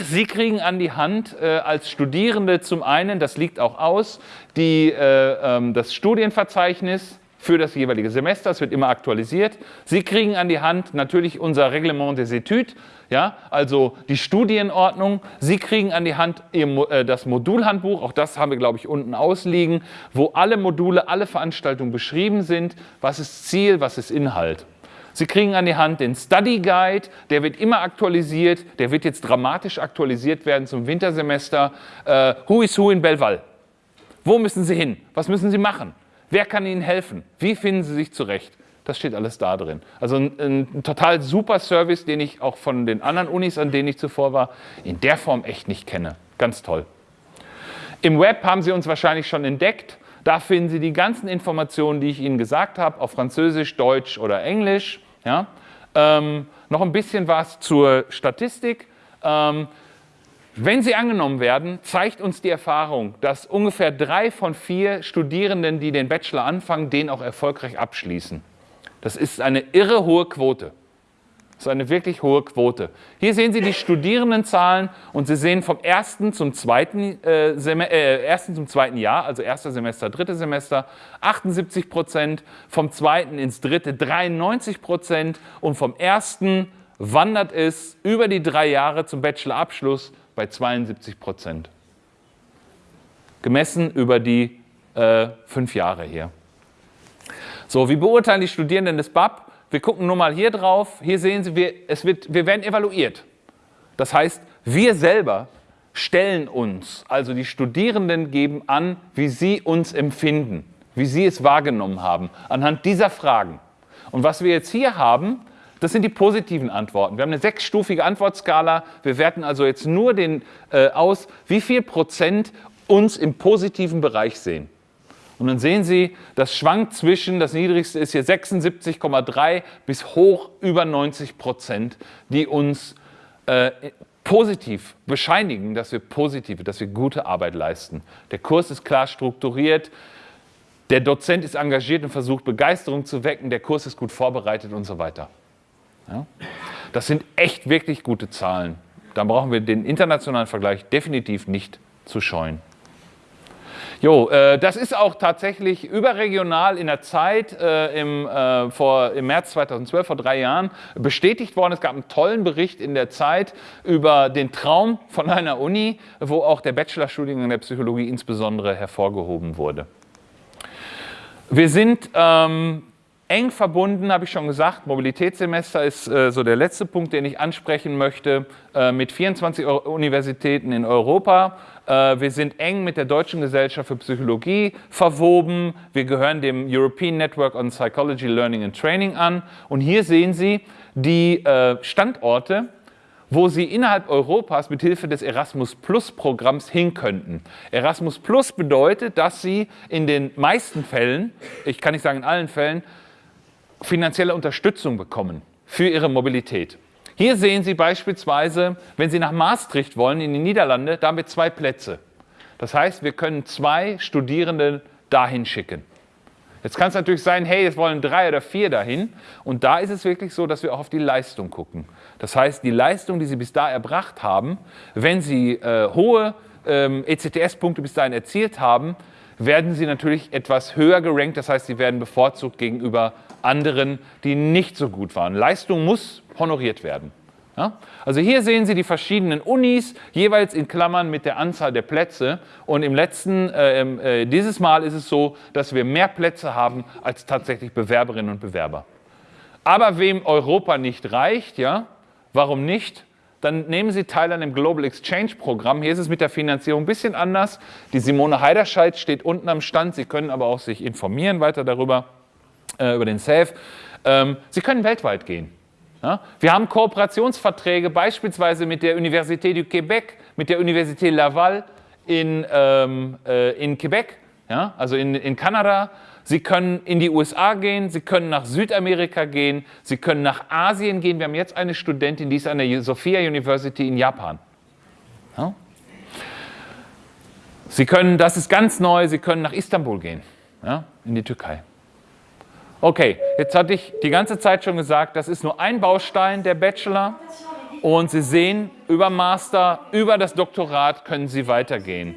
Sie kriegen an die Hand äh, als Studierende zum einen, das liegt auch aus, die, äh, ähm, das Studienverzeichnis für das jeweilige Semester, es wird immer aktualisiert. Sie kriegen an die Hand natürlich unser Reglement des Etudes, ja, also die Studienordnung. Sie kriegen an die Hand äh, das Modulhandbuch, auch das haben wir, glaube ich, unten ausliegen, wo alle Module, alle Veranstaltungen beschrieben sind, was ist Ziel, was ist Inhalt. Sie kriegen an die Hand den Study Guide, der wird immer aktualisiert, der wird jetzt dramatisch aktualisiert werden zum Wintersemester. Äh, who is who in Belval? Wo müssen Sie hin? Was müssen Sie machen? Wer kann Ihnen helfen? Wie finden Sie sich zurecht? Das steht alles da drin. Also ein, ein, total super Service, den ich auch von den anderen Unis, an denen ich zuvor war, in der Form echt nicht kenne. Ganz toll. Im Web haben Sie uns wahrscheinlich schon entdeckt. Da finden Sie die ganzen Informationen, die ich Ihnen gesagt habe, auf Französisch, Deutsch oder Englisch. Ja? Ähm, noch ein bisschen was zur Statistik. Ähm, wenn sie angenommen werden, zeigt uns die Erfahrung, dass ungefähr drei von vier Studierenden, die den Bachelor anfangen, den auch erfolgreich abschließen. Das ist eine irre hohe Quote. Das ist eine wirklich hohe Quote. Hier sehen Sie die Studierendenzahlen und Sie sehen vom ersten zum zweiten, äh, äh, ersten zum zweiten Jahr, also erster Semester, drittes Semester, 78 Prozent, vom zweiten ins dritte 93 Prozent und vom ersten wandert es über die drei Jahre zum Bachelorabschluss bei 72 Prozent. Gemessen über die äh, fünf Jahre hier. So, wie beurteilen die Studierenden des BAP? Wir gucken nur mal hier drauf. Hier sehen Sie, wir, es wird, wir werden evaluiert. Das heißt, wir selber stellen uns, also die Studierenden geben an, wie sie uns empfinden, wie sie es wahrgenommen haben, anhand dieser Fragen. Und was wir jetzt hier haben, das sind die positiven Antworten. Wir haben eine sechsstufige Antwortskala. Wir werten also jetzt nur den, äh, aus, wie viel Prozent uns im positiven Bereich sehen. Und dann sehen Sie, das schwankt zwischen, das niedrigste ist hier 76,3 bis hoch über 90 Prozent, die uns äh, positiv bescheinigen, dass wir positive, dass wir gute Arbeit leisten. Der Kurs ist klar strukturiert, der Dozent ist engagiert und versucht Begeisterung zu wecken, der Kurs ist gut vorbereitet und so weiter. Ja? Das sind echt wirklich gute Zahlen. Da brauchen wir den internationalen Vergleich definitiv nicht zu scheuen. Jo, äh, das ist auch tatsächlich überregional in der Zeit äh, im, äh, vor, im März 2012, vor drei Jahren, bestätigt worden. Es gab einen tollen Bericht in der Zeit über den Traum von einer Uni, wo auch der Bachelorstudiengang der Psychologie insbesondere hervorgehoben wurde. Wir sind ähm, eng verbunden, habe ich schon gesagt, Mobilitätssemester ist äh, so der letzte Punkt, den ich ansprechen möchte, äh, mit 24 Universitäten in Europa äh, wir sind eng mit der Deutschen Gesellschaft für Psychologie verwoben. Wir gehören dem European Network on Psychology Learning and Training an. Und hier sehen Sie die äh, Standorte, wo Sie innerhalb Europas mit Hilfe des Erasmus Plus Programms hin könnten. Erasmus Plus bedeutet, dass Sie in den meisten Fällen, ich kann nicht sagen in allen Fällen, finanzielle Unterstützung bekommen für Ihre Mobilität. Hier sehen Sie beispielsweise, wenn Sie nach Maastricht wollen, in die Niederlande, da haben wir zwei Plätze. Das heißt, wir können zwei Studierende dahin schicken. Jetzt kann es natürlich sein, hey, es wollen drei oder vier dahin. Und da ist es wirklich so, dass wir auch auf die Leistung gucken. Das heißt, die Leistung, die Sie bis da erbracht haben, wenn Sie äh, hohe ähm, ECTS-Punkte bis dahin erzielt haben, werden Sie natürlich etwas höher gerankt. Das heißt, Sie werden bevorzugt gegenüber anderen, die nicht so gut waren. Leistung muss honoriert werden. Ja? Also hier sehen Sie die verschiedenen Unis, jeweils in Klammern mit der Anzahl der Plätze. Und im letzten, äh, äh, dieses Mal ist es so, dass wir mehr Plätze haben als tatsächlich Bewerberinnen und Bewerber. Aber wem Europa nicht reicht, ja, warum nicht? Dann nehmen Sie teil an dem Global Exchange Programm. Hier ist es mit der Finanzierung ein bisschen anders. Die Simone Heiderscheid steht unten am Stand. Sie können aber auch sich informieren weiter darüber, äh, über den SAFE. Ähm, Sie können weltweit gehen. Ja? Wir haben Kooperationsverträge beispielsweise mit der Université du Québec, mit der Université Laval in, ähm, äh, in Quebec, ja? also in, in Kanada. Sie können in die USA gehen, Sie können nach Südamerika gehen, Sie können nach Asien gehen. Wir haben jetzt eine Studentin, die ist an der Sophia University in Japan. Ja? Sie können, das ist ganz neu, Sie können nach Istanbul gehen, ja? in die Türkei. Okay, jetzt hatte ich die ganze Zeit schon gesagt, das ist nur ein Baustein der Bachelor Und Sie sehen, über Master, über das Doktorat können Sie weitergehen.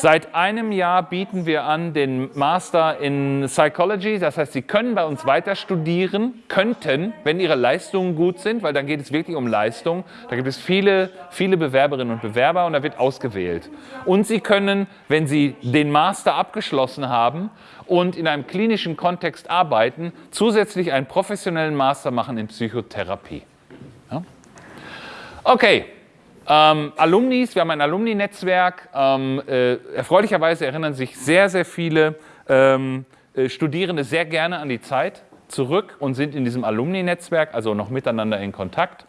Seit einem Jahr bieten wir an den Master in Psychology. Das heißt, Sie können bei uns weiter studieren, könnten, wenn Ihre Leistungen gut sind, weil dann geht es wirklich um Leistung. Da gibt es viele, viele Bewerberinnen und Bewerber und da wird ausgewählt. Und Sie können, wenn Sie den Master abgeschlossen haben und in einem klinischen Kontext arbeiten, zusätzlich einen professionellen Master machen in Psychotherapie. Ja? Okay. Ähm, Alumnis, wir haben ein Alumni-Netzwerk. Ähm, äh, erfreulicherweise erinnern sich sehr, sehr viele ähm, äh, Studierende sehr gerne an die Zeit zurück und sind in diesem Alumni-Netzwerk, also noch miteinander in Kontakt.